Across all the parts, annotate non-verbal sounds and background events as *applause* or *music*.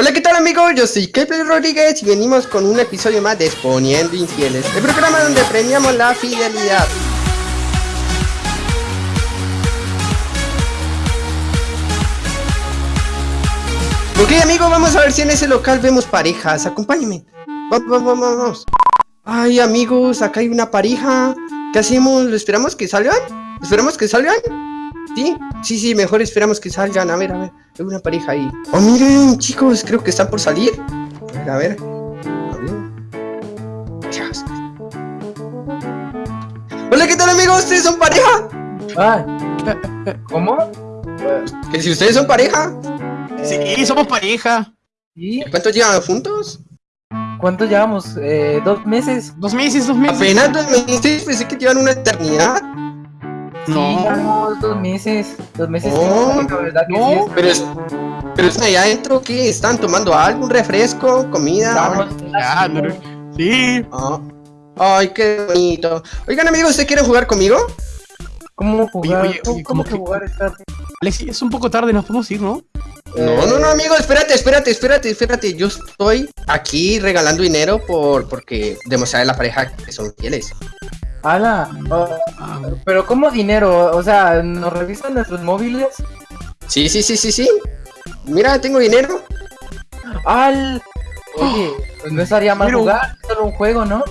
Hola, ¿qué tal amigos? Yo soy Kepler Rodríguez y venimos con un episodio más de Exponiendo Infieles, el programa donde premiamos la fidelidad. Ok amigos, vamos a ver si en ese local vemos parejas, acompáñenme. Vamos, vamos, vamos. Ay amigos, acá hay una pareja. ¿Qué hacemos? ¿Lo esperamos que salgan? ¿Esperamos que salgan? ¿Sí? Sí, sí, mejor esperamos que salgan. A ver, a ver. Hay una pareja ahí. Oh, miren, chicos, creo que están por salir. A ver, a ver. A ver. Hola, ¿qué tal, amigos? ¿Ustedes son pareja? Ah, ¿cómo? ¿Que si ustedes son pareja? Sí, somos pareja. ¿Y ¿Cuántos llevan juntos? cuánto llevamos? Eh, ¿Dos meses? Dos meses, dos meses. Apenas dos meses, pensé que llevan una eternidad. Sí, No. llevamos dos meses. Dos meses. Oh, la verdad que no. sí. Pero es... Pero es allá adentro, ¿qué? ¿Están tomando algo? ¿Un refresco? ¿Comida? Sí. Ah. Ay, qué bonito. Oigan, amigos, ¿ustedes quieren jugar conmigo? ¿Cómo jugar? Oye, oye, ¿Cómo, oye, cómo ¿cómo que que- jugar esta? Alexi, es un poco tarde, nos podemos ir, ¿no? No, no, no, amigo, espérate, espérate, espérate, espérate. Yo estoy aquí regalando dinero por porque demostrar a la pareja que son fieles. Ala, oh, Ah, pero ¿cómo dinero? O sea, ¿nos revisan nuestros móviles? Sí, sí, sí, sí, sí. Mira, tengo dinero. Al... Oye, pues no estaría mal Pero- jugar, es solo un juego, ¿no?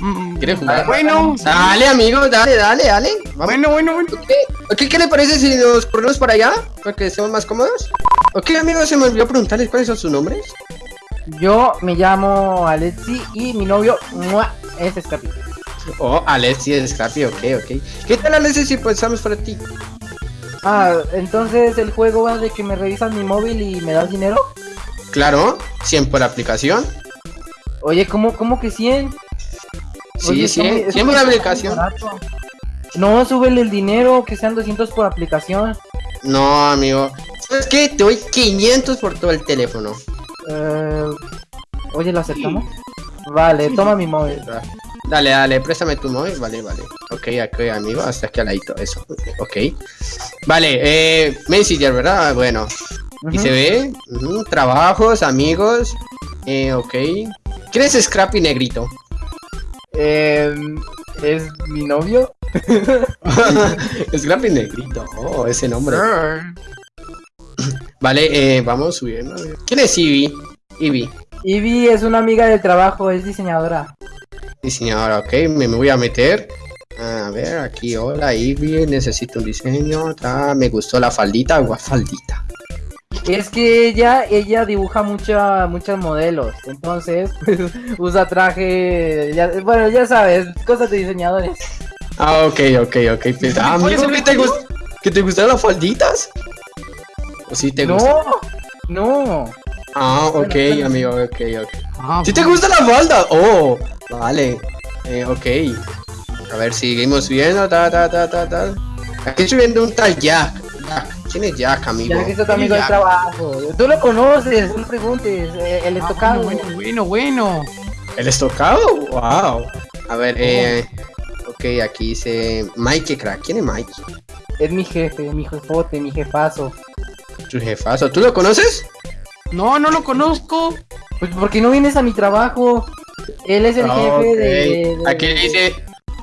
mm, ¿Quieres jugar? Bueno, Dale, amigo, dale, dale, dale. Vamos. bueno, bueno, bueno. Ok, ok, ¿qué le parece si nos ponemos para allá? Para que estemos más cómodos. Ok, amigos, se me olvidó preguntarles cuáles son sus nombres. Yo me llamo Alexi y mi novio ¡mua! es Escapi. Oh, Alexi es Scrappy, ok, ok. ¿Qué tal, Alexi, si pensamos para ti? Ah, entonces el juego va de que me revisan mi móvil y me das dinero. Claro, 100 por aplicación. Oye, ¿cómo, cómo que 100? Sí, Oye, 100, está muy- 100 por aplicación. No, súbele el dinero, que sean 200 por aplicación. No, amigo. ¿Sabes qué? Te doy 500 por todo el teléfono. Eh, oye, ¿lo aceptamos? Vale, toma mi móvil. Dale, dale, préstame tu móvil. Vale, vale. Ok, aquí, amigo, hasta aquí al ladito. Eso. Ok. Vale, eh, Messenger, ¿verdad? Bueno. Y se ve. trabajos, amigos. Eh, ok. ¿Quién es Scrappy Negrito? Eh, ¿Es mi novio? *laughs* Scrappy Negrito. Oh, ese nombre. Vale, eh, vamos subiendo. ¿Quién es Ivy? Ivy. Ivy es una amiga del trabajo, es diseñadora. Diseñadora, ok, me, me voy a meter. A ver, aquí, hola Ivy, necesito un diseño. ta, me gustó la faldita, agua faldita. Es que ella, ella dibuja mucha, muchos modelos, entonces *laughs* pues, usa traje, ya- bueno, ya sabes, cosas de diseñadores. Ah, ok, ok, ok. Pues, ah, ¿Puedes amigo, ¿que te, ¿que te gustaron las falditas? ¿O sí te gustan? No, no. Ah, ok, Bueno, bueno. amigo, ok, ok. Ah, ¿Sí te gusta la falda? Oh, vale. Eh, ok. A ver, seguimos viendo, ta, ta, ta, ta, ta. Aquí estoy viendo un tal Jack. Jack. ¿Quién es Jack, amigo? Ya que es tu amigo del ya. trabajo. Tú lo conoces, no preguntes, eh, el ah, estocado. bueno, bueno, bueno. ¿El estocado? Wow. A ver, eh. Ok, aquí dice. Mike Crack. ¿Quién es Mike? Es mi jefe, mi jefote, mi jefazo. Su jefazo. ¿Tú lo conoces? No, no lo conozco. Pues porque no vienes a mi trabajo. Él es el Ah, jefe de, de- Aquí dice.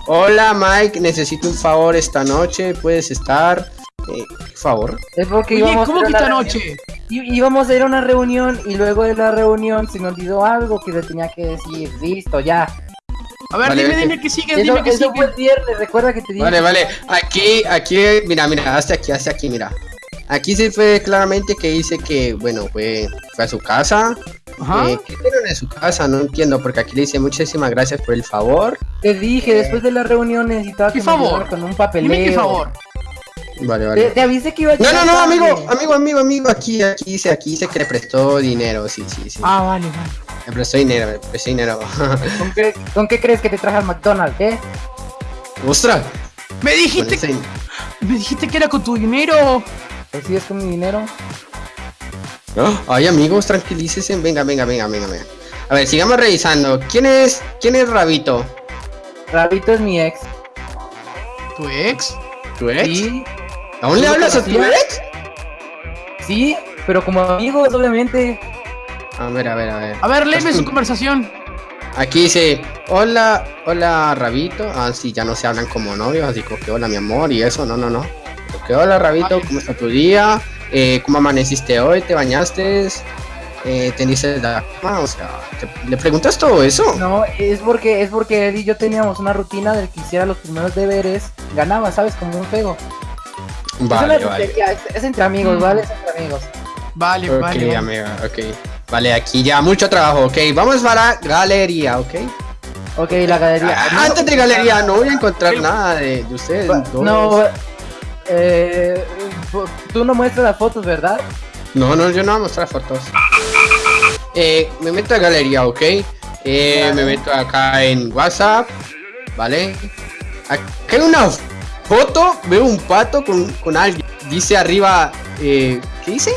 Hola Mike, necesito un favor esta noche. ¿Puedes estar? Eh, ¿Qué favor? Es porque Oye, íbamos ¿cómo a que esta noche? I- íbamos a ir a una reunión y luego de la reunión se me olvidó algo que le tenía que decir. Listo, ya. A ver, Vale, dime, vete. dime que sigue, Eso, dime que eso fue sigue. el viernes, recuerda que te dije. Vale, vale. Aquí, aquí, mira, mira, hasta aquí, hasta aquí, mira. Aquí se fue claramente que dice que, bueno, fue, fue a su casa. Ajá. Eh, ¿Qué tienen en su casa? No entiendo, porque aquí le dice muchísimas gracias por el favor. Te dije, después de la reunión necesitaba ¿Qué que me favor? ayudara con un papeleo. Dime qué favor. Vale, Te, vale. te avisé que iba a No, no, no, amigo, amigo, amigo, amigo, aquí, aquí dice, aquí dice que le prestó dinero, sí, sí, sí. Ah, vale, vale. Le prestó dinero, le prestó dinero. *laughs* ¿Con qué, con qué crees que te traje al McDonald's, eh? ¡Ostras! Me dijiste, ese- me dijiste que era con tu dinero. Pues sí, es con mi dinero. Ay, amigos, tranquilícese. Venga, venga, venga, venga, venga. A ver, sigamos revisando. ¿Quién es, quién es Rabito? Rabito es mi ex. ¿Tu ex? ¿Tu ex? Sí, ¿Aún le ¿Tú lo hablas a tu ex? sí, pero como amigos, obviamente. A ver, a ver, a ver. A ver, léeme su conversación. Aquí dice, hola, hola Rabito. Ah, sí, ya no se hablan como novios, así como que hola mi amor y eso, no, no, no. Que hola Rabito. ¿cómo está tu día? Eh, ¿Cómo amaneciste hoy? ¿Te bañaste? Eh, ¿Teniste la cama? O sea, ¿te- ¿le preguntas todo eso? No, es porque es porque él y yo teníamos una rutina del que hiciera los primeros deberes, ganaba, ¿sabes? Como un juego. Vale, vale. es, es entre amigos, Mm. ¿vale? Es entre amigos. Vale, Ok, vale. vale. amiga, ok. Vale, aquí ya mucho trabajo, ok. Vamos para galería, ok. Ok, la galería. Ah, antes de galería no voy a encontrar nada de, de ustedes. Dos. No, eh, tú no muestras las fotos, ¿verdad? No, no, yo no voy a mostrar fotos. Eh, me meto a galería, ¿ok? Eh, Vale. me meto acá en WhatsApp, ¿vale? Acá hay una foto, veo un pato con, con alguien. Dice arriba, eh, ¿qué dice?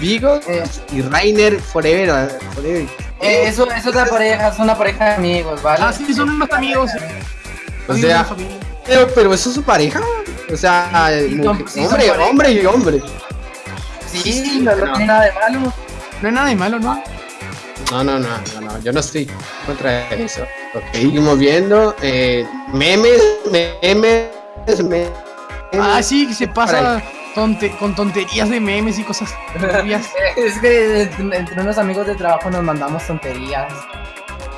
Vigo Eh. y Rainer Forever. forever. Eh, eso es otra pareja, es una pareja de amigos, ¿vale? Ah, sí, son unos amigos. O sea, pero, pero eso es su pareja. O sea, mujer- sí, hombre, hombre y hombre. Sí, no, no no. tiene nada de malo. No hay nada de malo, ¿no? No, no, no, no, no, yo no estoy contra eso. Ok, seguimos viendo eh, memes, memes, memes. Ah, sí, que se pasa tonte- con tonterías de memes y cosas. *laughs* Es que entre unos amigos de trabajo nos mandamos tonterías.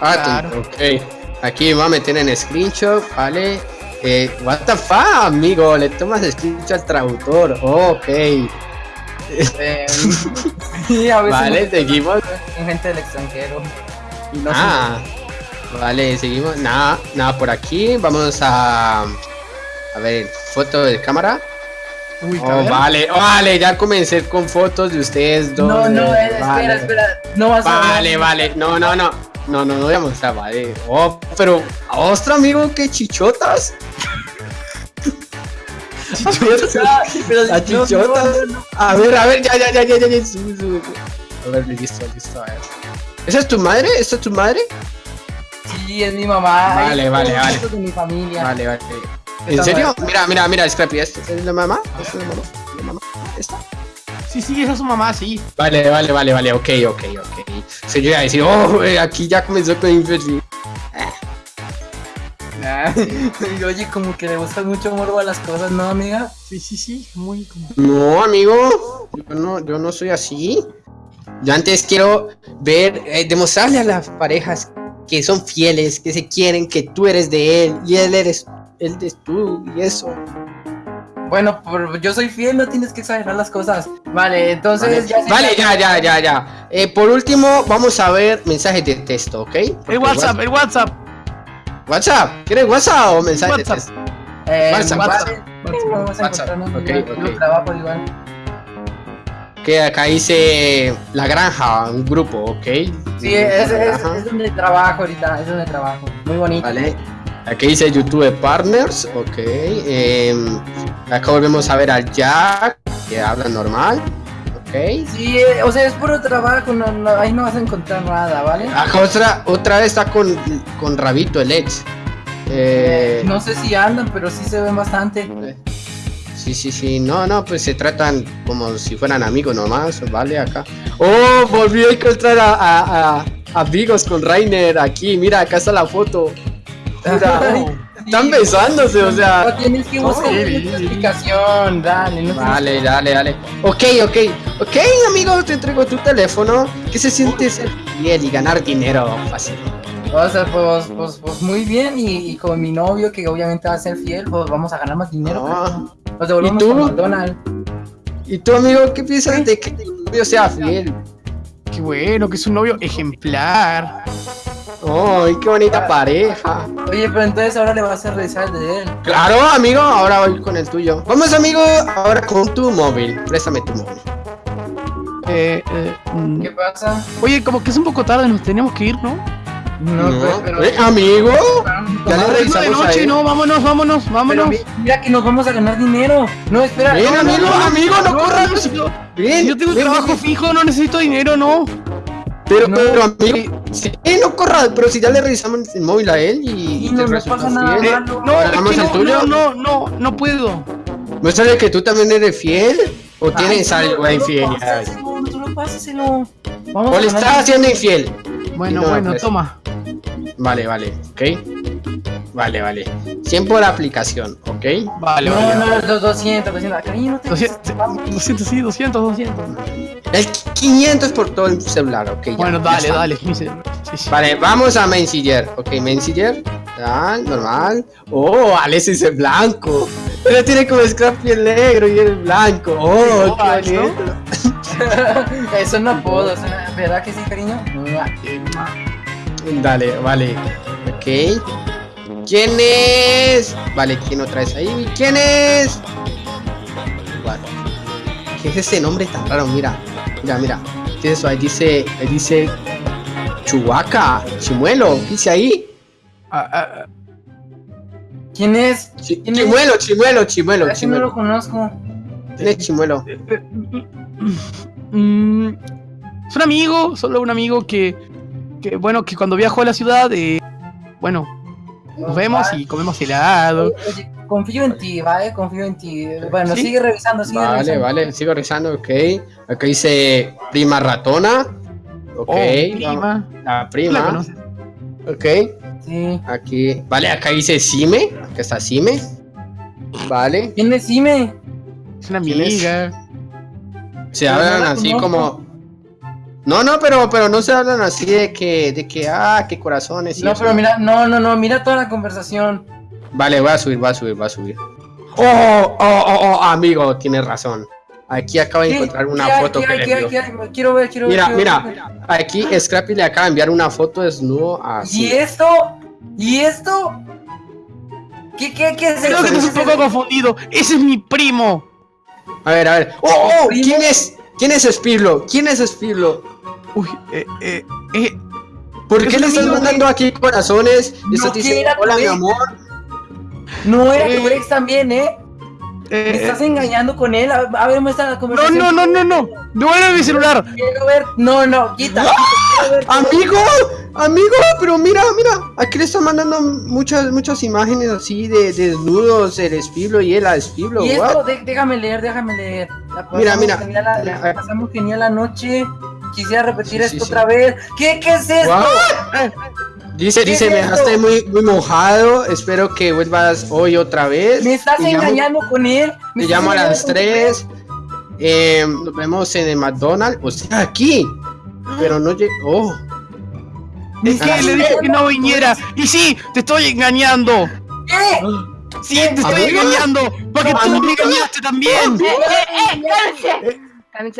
Ah, Claro. ok. Aquí me voy a meter en screenshot, ¿vale? Eh, what the fuck, amigo, le tomas screenshot al traductor. ok. Eh, sí, a veces Vale, seguimos. con gente del extranjero. Y no Ah, vale, seguimos. Nada, nada por aquí. Vamos a. A ver, foto de cámara. Uy, Oh, vale, vale, ya comencé con fotos de ustedes dos. no, no, eh, vale. espera, espera. No vas a Vale, vale, no, no, no. No, no, no voy a mostrar, vale. Oh, pero, ostro amigo, qué chichotas. *laughs* chichotas. Ah, Las no, no, chichotas. A ver, a ver, ya, ya, ya, ya, ya, ya. sube, sube. A ver, listo, listo, a ver. ¿Esa es tu madre? ¿Esa es tu madre? Sí, es mi mamá. Vale, están vale, vale. de mi familia. Vale, vale. ¿En serio? Mira, mira, mira, Scrappy, ¿esta es la mamá? ¿Esta es la mamá? ¿La mamá? ¿Esta? Sí, sí, esa es su mamá, sí. Vale, vale, vale, vale, ok, ok, ok. Se iba a decir, oh, aquí ya comenzó con Infersi. Ah, y *laughs* Oye, como que le gusta mucho morbo a las cosas, ¿no, amiga? Sí, sí, sí. Muy como. No, amigo, yo no, yo no soy así. Yo antes quiero ver, eh, demostrarle a las parejas que son fieles, que se quieren, que tú eres de él y él eres, él es tú y eso. Bueno, por- yo soy fiel, no tienes que exagerar las cosas. Vale, entonces Vale, ya se- ya, ya, ya, ya. Eh, por último, vamos a ver mensajes de texto, ¿ok? Porque El WhatsApp, el WhatsApp. WhatsApp, ¿quieres WhatsApp o mensajes de WhatsApp. texto? Eh, WhatsApp, vale, WhatsApp, Vamos a WhatsApp, encontrarnos ok, igual, ok. yo trabajo igual. Que acá dice La Granja, un grupo, ¿ok? Sí, es, es, es donde trabajo ahorita, es donde trabajo. Muy bonito. Vale. Aquí dice YouTube Partners, ok. em, acá volvemos a ver al Jack, que habla normal, ok. Sí, eh, o sea, es puro trabajo, no, no, ahí no vas a encontrar nada, ¿vale? Acá otra, otra vez está con, con Rabito, el ex. Eh, No sé si andan, pero sí se ven bastante. Sí, sí, sí, no, no, pues se tratan como si fueran amigos nomás, ¿vale? Acá. Oh, volví a encontrar a, a, a- amigos con Rainer aquí, mira, acá está la foto. *laughs* Ay, están sí. besándose, o No sea. tienes que buscar una explicación, dale, no tienes- Dale, dale, dale. Ok, ok, ok, amigo, te entrego tu teléfono. ¿Qué se siente ser fiel y ganar dinero fácil? O sea, pues, pues, pues muy bien, y, y con mi novio, que obviamente va a ser fiel, pues vamos a ganar más dinero. No. pero Nos devolvemos ¿Y tú? con McDonald's. ¿Y tú, amigo, qué piensas de que tu novio sea fiel? Qué bueno, que es un novio ejemplar. ¡Ay, qué bonita pareja! Oye, pero entonces ahora le vas a revisar el de él. Claro, amigo, ahora voy con el tuyo. Vamos, amigo, ahora con tu móvil. Préstame tu móvil. Eh, eh, mm. ¿Qué pasa? Oye, como que es un poco tarde, nos tenemos que ir, ¿no? No, No, pero, eh, amigo. Ya le Tomar revisamos de a noche, él. no, vámonos, vámonos, pero vámonos. mi- mira que nos vamos a ganar dinero. No, espera. Ven, no, no, amigo, no, amigo, no corras. yo, Bien, si yo tengo un ven, trabajo ven, fijo, no necesito dinero, no. Pero, No. pero, amigo, sí, no corras, pero si ya le revisamos el móvil a él y, te no, no pasa nada fiel. Eh, malo. no, es ¿Hagamos que el no, tuyo? no, no, no, no puedo. Muéstrale que tú también eres fiel o tienes algo de infidelidad. Vamos O le estás haciendo infiel. Bueno, No, bueno, pues. toma. Vale, vale, ok. Vale, vale. 100 por aplicación, ok. Vale, No, vale. no, los 200, 200. Cariño, no te 200, 200, sí, 200, 200. El 500 por todo el celular, ok. ya, Bueno, ya dale, está. dale. Sí, sí. Vale, vamos a Messenger. Ok, Messenger. Ya, normal. Oh, Alex es blanco. Pero tiene como Scrappy el negro y el blanco. Oh, igual, qué ¿no? bonito. *laughs* Eso no puedo, ¿verdad que sí, cariño? Dale, vale. Ok. ¿Quién es? Vale, ¿quién otra vez ahí? ¿Quién es? ¿Qué es ese nombre tan raro? Mira, mira, mira. ¿Qué es eso? Ahí dice, ahí dice Chubaca, Chimuelo. ¿Qué dice ahí? Ah, ah, ¿Quién es? ¿Quién es? Chimuelo, Chimuelo, Chimuelo, Casi no lo Chimuelo. conozco. ¿Quién es Chimuelo? mm, es un amigo, solo un amigo que, que bueno, que cuando viajó a la ciudad, eh, bueno, nos vemos y comemos helado. Oye, confío en ti, ¿vale? Confío en ti. Bueno, ¿Sí? sigue revisando, sigue Vale, revisando. vale, sigo rezando, ok. Acá dice prima ratona. Ok, Oh, prima. La ¿Tú prima. la? Ok, Sí. aquí. Vale, acá dice Sime. Acá está Sime. Vale. ¿Quién es Sime? Es una amiga. Se hablan la así conozco. como. No, no, pero, pero no se hablan así de que, de que, ah, qué corazones. y No, eso. pero mira, no, no, no, mira toda la conversación. Vale, voy a subir, voy a subir, voy a subir. Oh, oh, oh, oh, amigo, tienes razón. Aquí acabo de encontrar una foto ¿Qué que le ¿Qué. Quiero ver, quiero Mira, ver. ver. mira, aquí Scrappy le acaba de enviar una foto desnudo a ¿Y esto? ¿Y esto? ¿Qué, qué, qué es Creo eso? que estás un poco confundido. Ese es mi primo. A ver, a ver. ¡Oh, oh! ¿Quién es? ¿Quién es Spirlo? ¿Quién es Spirlo? Uy, eh, eh, eh. ¿Por qué le estás mandando aquí corazones? Y No, estás que diciendo, era tu hola mi amor. No era Eh. tu ex también, ¿eh? eh, ¿Me estás engañando con él? A, a ver, muestra la no, conversación. no, no, no, no. Devuelve mi celular. Quiero ver. No, no, quita. Amigo, amigo, pero mira, mira, aquí le están mandando muchas, muchas imágenes así de, de desnudos, el Spirlo y él a Spirlo. Y esto, déjame leer, déjame leer. La Mira, mira. Genial la, la pasamos genial la noche. Quisiera repetir Sí, esto sí. otra vez. ¿Qué, qué es esto? Dice, *laughs* ¿Qué dice, es me dejaste muy, muy mojado, espero que vuelvas hoy otra vez. ¿Me estás Te llamo- engañando con él? ¿Me Te llamo a las engañando con 3. Eh, nos vemos en el McDonald's. O sea, aquí. Pero no llegó. Oh. Es que Ah, le dije que no viniera. Y sí, te estoy engañando. ¿Qué? Sí, te estoy engañando. Porque tú me engañaste también.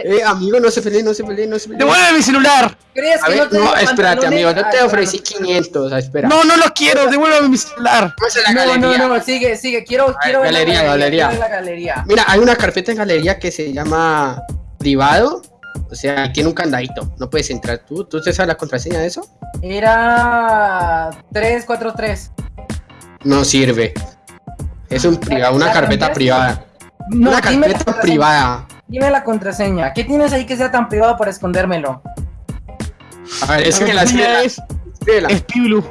Eh, amigo, no se peleen, no se peleen, no se peleen. Devuelve mi celular. ¿Crees A que ver, no no, espérate, pantalones? amigo, yo te Ah, ofrecí 500. ah, Espera. No, no lo quiero. Devuélveme mi celular. No, galería. no, no, sigue, sigue. Quiero, quiero ver galería, la galería. quiero ver la galería. Mira, hay una carpeta en galería que se llama privado. O sea, tiene un candadito. No puedes entrar tú. ¿Tú te sabes la contraseña de eso? Era 343. No sirve. Es un privado, una ¿La carpeta privada. No, una carpeta contraseña. privada. Dime la contraseña. ¿Qué tienes ahí que sea tan privado para escondérmelo? A ver, es La que la contraseña es, es Piblu.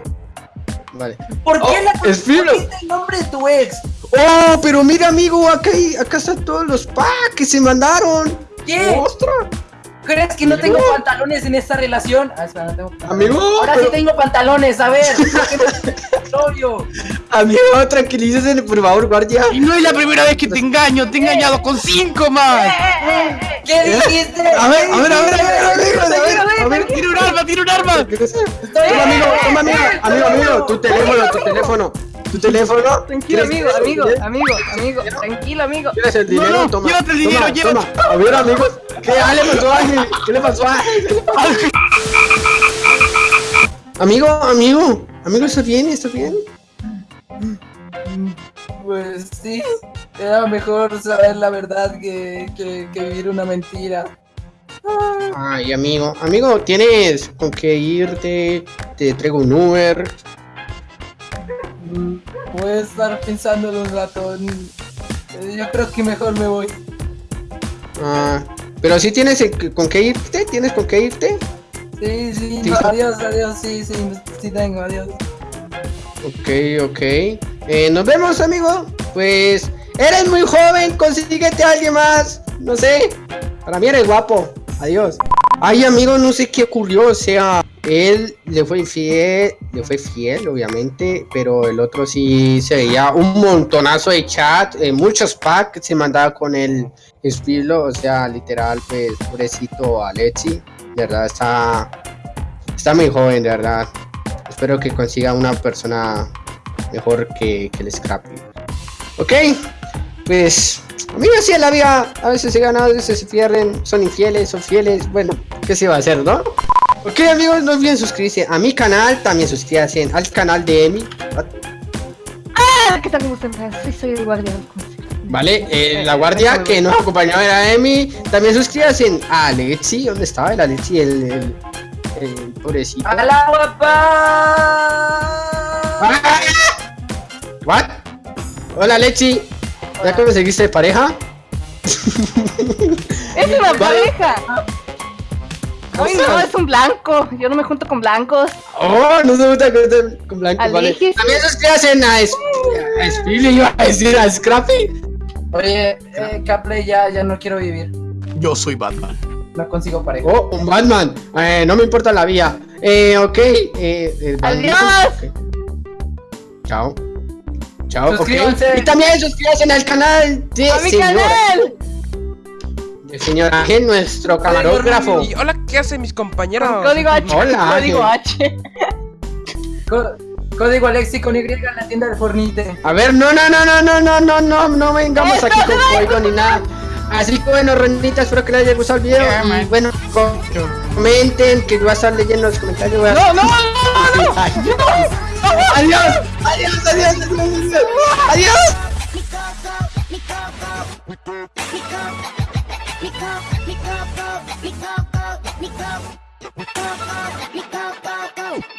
Vale. ¿Por qué Oh, la es Fiblo. ¿Por qué está el nombre de tu ex? Oh, pero mira, amigo, acá, hay, acá están todos los packs que se mandaron. ¿Qué? ¡Ostras! ¿Crees que no Amigo. tengo pantalones en esta relación? Ah, espera, no tengo. Amigo, Ahora pero- sí tengo pantalones, a ver. *laughs* ¿por qué no- Novio. Amigo, tranquilícese, por favor, guardia. Y no es la primera vez que te engaño. Te he engañado con cinco más. ¿Qué dijiste? A ver, a ver, a ver, a ver, a ver, a ver, a ver. Tiene un arma, tiene un arma. Toma, amigo, toma, amigo, amigo, amigo, tu teléfono, tu teléfono, tu teléfono. Tranquilo, ¿Quieres- amigo, amigo, ¿quieres- amigo, amigo, tranquilo, amigo. ¿Quieres el dinero? No, no, toma. llévate el dinero, toma, llévate. toma. A ver, amigos, ¿qué ah, le pasó a Ángel? ¿Qué le pasó a Ángel? Amigo, amigo, amigo, ¿estás bien? ¿Estás bien? Pues sí, era mejor saber la verdad que, que, que vivir una mentira. Ay, amigo, amigo, ¿tienes con qué irte? Te traigo un Uber. Voy a estar pensándolo un rato. Mm, Yo creo que mejor me voy. Ah, pero si tienes con qué irte, ¿tienes con qué irte? Sí, sí, Sí. no, adiós, adiós, sí, sí, sí tengo, adiós. Ok, ok. Eh, nos vemos, amigo. Pues eres muy joven, consíguete a alguien más. No sé. Para mí eres guapo. Adiós. Ay, amigo, no sé qué ocurrió, o sea, él le fue infiel, le fue fiel, obviamente, pero el otro sí se veía un montonazo de chat, eh, muchos packs se mandaba con el espilo, o sea, literal, pues, pobrecito Alexi, de verdad, está, está muy joven, de verdad. Espero que consiga una persona mejor que, que el Scrappy. Ok, pues Amigos, sí, en la vida a veces se ganan, a veces se pierden, son infieles, son fieles, bueno, ¿qué se va a hacer, no? Ok amigos, no olviden suscribirse a mi canal, también suscríbanse al canal de Emi. Ah, ¿qué tal? ¿Cómo están? Sí, soy el guardia. Vale, eh, la guardia que nos acompañó era Emi. También suscríbanse a Alexi, ¿dónde estaba el Alexi? El, el, el pobrecito. ¡Hola, guapa! ¡Ah! ¿What? Hola Alexi, ¿ya conseguiste pareja? ¡Es una pareja! Uy, no, es un blanco. Yo no me junto con blancos. Oh, no se gusta con, con blanco, vale. También suscríbanse a, Es- a Spilly, iba a decir a Scrappy. Oye, eh, Capley, ya, ya no quiero vivir. Yo soy Batman. No consigo pareja. Oh, un Batman. Eh, no me importa la vía. Eh, ok. Eh, Batman. Adiós. Chao. Chao. Suscríbanse. Y también suscríbanse al canal de ¡A mi canal! de señor Ángel, nuestro camarógrafo. Y hola, ¿qué hacen mis compañeros? Código H. Hola, Código Ángel. H. Código Alexi con Y en la tienda de Fornite. A ver, no, no, no, no, no, no, no, no, no vengamos aquí con código ni nada. Así que bueno, renitas, espero que les haya gustado el video. Yeah, y bueno, com- comenten, que voy a estar leyendo los comentarios. voy a- No, no, no, *laughs* Ay, Adiós, adiós, adiós, adiós, adiós. Adiós.